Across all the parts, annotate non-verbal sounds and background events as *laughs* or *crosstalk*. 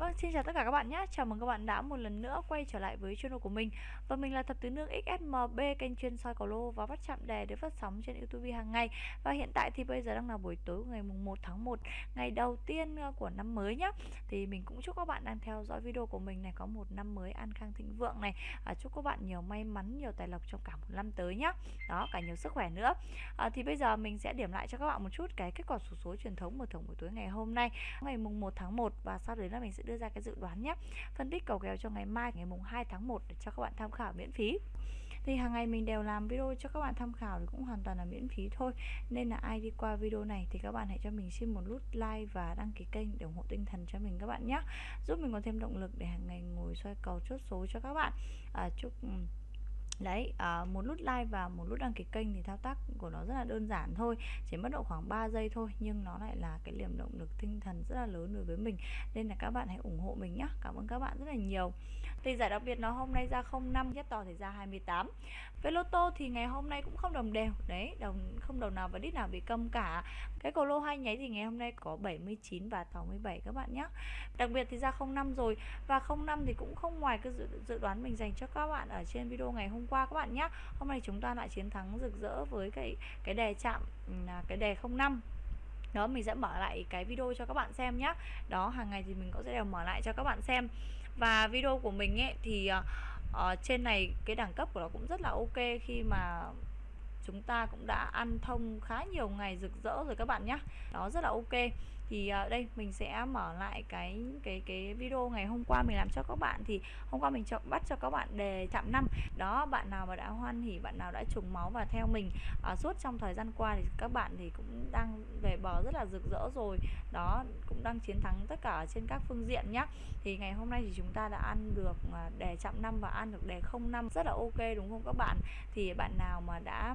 Vâng, xin chào tất cả các bạn nhé. Chào mừng các bạn đã một lần nữa quay trở lại với channel của mình. Và mình là Thập Tứ Nương XSMB, kênh chuyên soi cầu lô và bắt chạm đề để phát sóng trên YouTube hàng ngày. Và hiện tại thì bây giờ đang là buổi tối ngày mùng 1 tháng 1, ngày đầu tiên ờ, của năm mới nhé. Thì mình cũng chúc các bạn đang theo dõi video của mình này có một năm mới an khang thịnh vượng này. À, chúc các bạn nhiều may mắn, nhiều tài lộc trong cả một năm tới nhé. Đó, cả nhiều sức khỏe nữa. À, thì bây giờ mình sẽ điểm lại cho các bạn một chút cái kết quả số số truyền thống mở thưởng buổi tối ngày hôm nay, ngày mùng 1 tháng 1 và sau đấy là mình sẽ đưa ra cái dự đoán nhé. Phân tích cầu kèo cho ngày mai ngày mùng 2 tháng 1 để cho các bạn tham khảo miễn phí. Thì hàng ngày mình đều làm video cho các bạn tham khảo thì cũng hoàn toàn là miễn phí thôi. Nên là ai đi qua video này thì các bạn hãy cho mình xin một nút like và đăng ký kênh để ủng hộ tinh thần cho mình các bạn nhé. Giúp mình có thêm động lực để hàng ngày ngồi xoay cầu chốt số cho các bạn. À, chúc ừ, đấy à, một nút like và một nút đăng ký kênh thì thao tác của nó rất là đơn giản thôi. Chỉ mất độ khoảng 3 giây thôi nhưng nó lại là cái liềm động lực tinh thần rất là lớn đối với mình. Nên là các bạn hãy ủng hộ mình nhé cảm ơn các bạn rất là nhiều thì giải đặc biệt nó hôm nay ra 05 nhất to thì ra 28 với lô tô thì ngày hôm nay cũng không đồng đều. Đấy đồng không đầu nào và đít nào bị câm cả. Cái cầu lô hai nháy thì ngày hôm nay có 79 và 67 các bạn nhé. Đặc biệt thì ra 05 rồi. Và 05 thì cũng không ngoài cái dự, dự đoán mình dành cho các bạn ở trên video ngày hôm qua các bạn nhé. Hôm nay chúng ta lại chiến thắng rực rỡ với cái cái đề chạm ừ, à, cái đề 05 đó mình sẽ mở lại cái video cho các bạn xem nhé. Đó hàng ngày thì mình cũng sẽ đều mở lại cho các bạn xem và video của mình ấy thì uh, trên này cái đẳng cấp của nó cũng rất là ok khi mà chúng ta cũng đã ăn thông khá nhiều ngày rực rỡ rồi các bạn nhé đó rất là ok. Thì à, đây mình sẽ mở lại cái cái cái video ngày hôm qua mình làm cho các bạn. Thì hôm qua mình chọn bắt cho các bạn đề chạm năm. Đó bạn nào mà đã hoan hỉ bạn nào đã trùng máu và theo mình à, suốt trong thời gian qua thì các bạn thì cũng đang về bờ rất là rực rỡ rồi. Đó cũng đang chiến thắng tất cả trên các phương diện nhé thì ngày hôm nay thì chúng ta đã ăn được à, đề chạm năm và ăn được đề không năm. Rất là ok đúng không các bạn? Thì bạn nào mà đã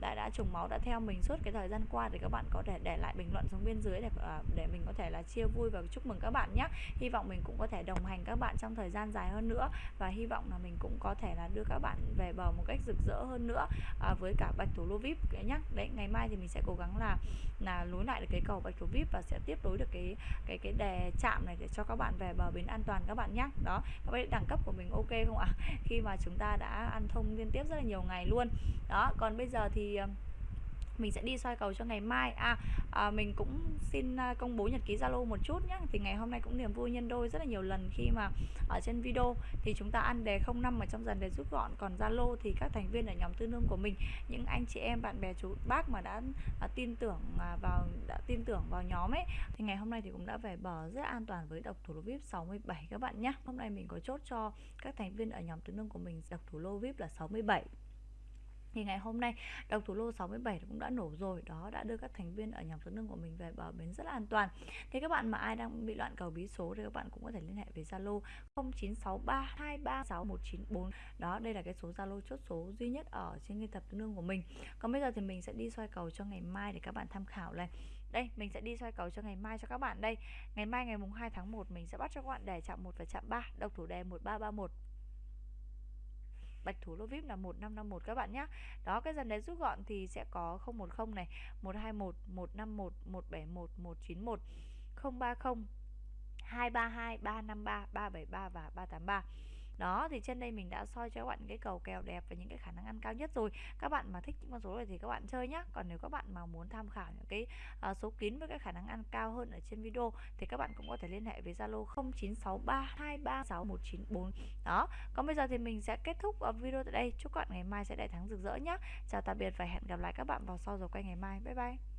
đã đã trùng máu đã theo mình suốt cái thời gian qua thì các bạn có thể để lại bình luận xuống bên dưới để à, để mình có thể là chia vui và chúc mừng các bạn nhé. Hy vọng mình cũng có thể đồng hành các bạn trong thời gian dài hơn nữa và hy vọng là mình cũng có thể là đưa các bạn về bờ một cách rực rỡ hơn nữa à, với cả bạch thủ lô vip nhé. Đấy ngày mai thì mình sẽ cố gắng là là nối lại được cái cầu bạch thủ vip và sẽ tiếp nối được cái cái cái đề chạm này để cho các bạn về bờ bến an toàn các bạn nhé. Đó các bạn đẳng cấp của mình ok không ạ? *laughs* Khi mà chúng ta đã ăn thông liên tiếp rất là nhiều ngày luôn. Đó còn bây giờ thì Ờ, mình sẽ đi soi cầu cho ngày mai. À, à mình cũng xin à, công bố nhật ký zalo một chút nhé thì ngày hôm nay cũng niềm vui nhân đôi rất là nhiều lần khi mà ở trên video. Thì chúng ta ăn đề 05 ở trong dần đề rút gọn. Còn zalo thì các thành viên ở nhóm tư nương của mình những anh chị em bạn bè chú bác mà đã à, tin tưởng à, vào đã tin tưởng vào nhóm ấy thì ngày hôm nay thì cũng đã về bờ rất an toàn với độc thủ lô vip 67 các bạn nhé hôm nay mình có chốt cho các thành viên ở nhóm tư nương của mình độc thủ lô vip là 67 thì ngày hôm nay độc thủ lô 67 cũng đã nổ rồi. Đó, đã đưa các thành viên ở nhóm số nâng của mình về bờ bến rất là an toàn. Thế các bạn mà ai đang bị loạn cầu bí số thì các bạn cũng có thể liên hệ với Zalo 0963236194 đó, đây là cái số Zalo chốt số duy nhất ở trên cái tập nương của mình. Còn bây giờ thì mình sẽ đi soi cầu cho ngày mai để các bạn tham khảo này. Đây, mình sẽ đi soi cầu cho ngày mai cho các bạn đây. Ngày mai ngày mùng 2 tháng 1 mình sẽ bắt cho các bạn đề chạm 1 và chạm 3 độc thủ đề 1331 bạch thủ lô vip là 1551 các bạn nhé đó, cái dần đấy rút gọn thì sẽ có 010 này 121 151 171 191 030 232 353 373 và 383 đó thì trên đây mình đã soi cho các bạn cái cầu kèo đẹp và những cái khả năng ăn cao nhất rồi. Các bạn mà thích những con số này thì các bạn chơi nhá. Còn nếu các bạn mà muốn tham khảo những cái uh, số kín với cái khả năng ăn cao hơn ở trên video thì các bạn cũng có thể liên hệ với Zalo 0963236194 đó còn bây giờ thì mình sẽ kết thúc ờ, video tại đây. Chúc các bạn ngày mai sẽ đại thắng rực rỡ nhé chào tạm biệt và hẹn gặp lại các bạn vào sau giờ quay ngày mai. Bye bye.